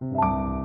you